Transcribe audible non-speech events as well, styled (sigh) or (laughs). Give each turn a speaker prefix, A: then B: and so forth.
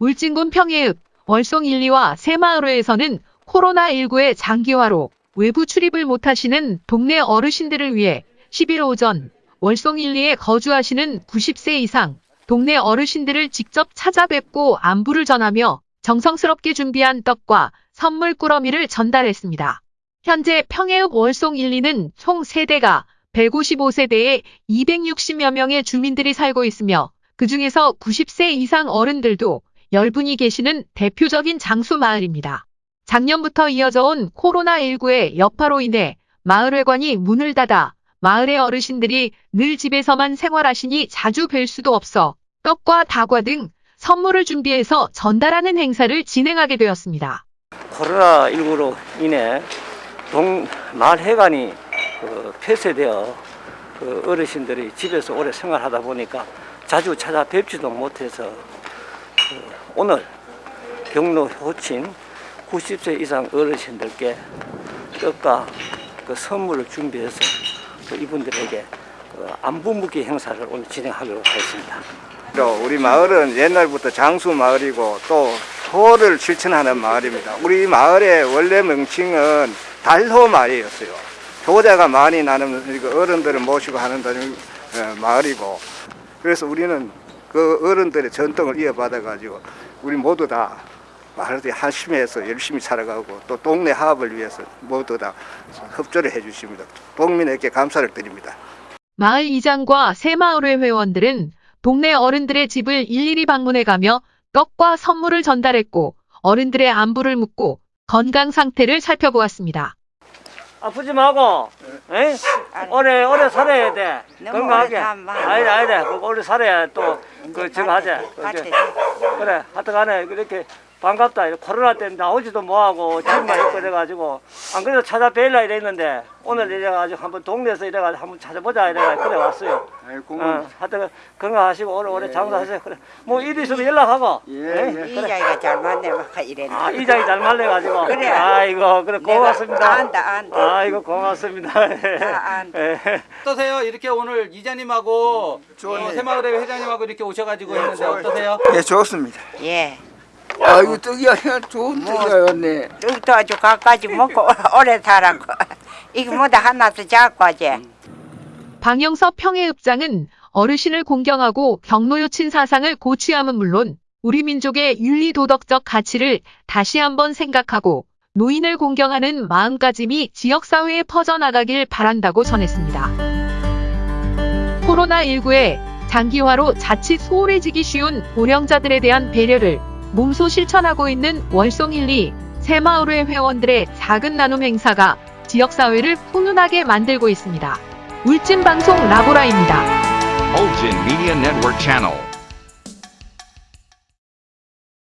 A: 울진군 평해읍, 월송 1, 2와 새마을회에서는 코로나19의 장기화로 외부 출입을 못하시는 동네 어르신들을 위해 11일 오전 월송 1, 2에 거주하시는 90세 이상 동네 어르신들을 직접 찾아뵙고 안부를 전하며 정성스럽게 준비한 떡과 선물 꾸러미를 전달했습니다. 현재 평해읍 월송 1, 2는 총 세대가 155세대에 260여 명의 주민들이 살고 있으며 그 중에서 90세 이상 어른들도 10분이 계시는 대표적인 장수 마을입니다. 작년부터 이어져 온 코로나19의 여파로 인해 마을회관이 문을 닫아 마을의 어르신들이 늘 집에서만 생활하시니 자주 뵐 수도 없어 떡과 다과 등 선물을 준비해서 전달하는 행사를 진행하게 되었습니다.
B: 코로나19로 인해 동 마을 회관이 그 폐쇄되어 그 어르신들이 집에서 오래 생활하다 보니까 자주 찾아뵙지도 못해서 그 오늘 경로 호친 90세 이상 어르신들께 떡과 그 선물을 준비해서 그 이분들에게 그 안부 묻기 행사를 오늘 진행하도록 하겠습니다.
C: 또 우리 마을은 옛날부터 장수 마을이고 또 호를 실천하는 마을입니다. 우리 마을의 원래 명칭은 달호 마을이었어요. 효자가 많이 나는 그 어른들을 모시고 하는 어, 마을이고 그래서 우리는 그 어른들의 전통을 이어받아 가지고 우리 모두 다 마을에 한심해서 열심히 살아가고 또 동네 화합을 위해서 모두 다 협조를 해주십니다. 동민에게 감사를 드립니다.
A: 마을 이장과 새마을회 회원들은 동네 어른들의 집을 일일이 방문해 가며 떡과 선물을 전달했고 어른들의 안부를 묻고 건강 상태를 살펴보았습니다.
B: 아프지 말고, 에? 오래 오래 살아야 돼. 건강하게. 아니다 아니다. 그 오래 살아야 또그 저거 하자. 그 그래. 하여튼간에 이렇게 반갑다. 코로나 때문에 나오지도 뭐하고 집만 있고 이래가지고 안 그래도 찾아뵈려 이랬는데 오늘 이래가지고 한번 동네에서 이래가지고 한번 찾아보자 이래가지고 그래 왔어요. 어, 하여튼 건강하시고 오래오래 장사하세요. 그래. 뭐 일이 있으면 연락하고.
C: 예,
B: 에?
C: 예.
D: 이자이가 잘 맞네 막 이랬네.
B: 아, 이장이 잘 말려가지고.
D: 그래.
B: 아이고, 그래, 고맙습니다.
D: 안다, 안다.
B: 아이고, 고맙습니다.
D: 아, 안다.
B: 예.
E: 어떠세요? 이렇게 오늘 이장님하고 어, 새마을회 회장님하고 이렇게 오셔가지고 했는데 어떠세요?
F: 예, 좋습니다.
D: 예.
F: 아, 이거 떡이야, 좋은 떡이었네.
D: 떡도 아주 갖가지 먹고 (laughs) 오래 살았고 이거 뭐다 하나도 작고 하지.
A: 방영섭 평해읍장은 어르신을 공경하고 경로요친 사상을 고취함은 물론 우리 민족의 윤리 도덕적 가치를 다시 한번 생각하고 노인을 공경하는 마음가짐이 지역사회에 퍼져나가길 바란다고 전했습니다. 코로나19의 장기화로 자칫 소홀해지기 쉬운 고령자들에 대한 배려를 몸소 실천하고 있는 월송 1, 2 새마을회 회원들의 작은 나눔 행사가 지역사회를 훈훈하게 만들고 있습니다. 울진방송 라보라입니다.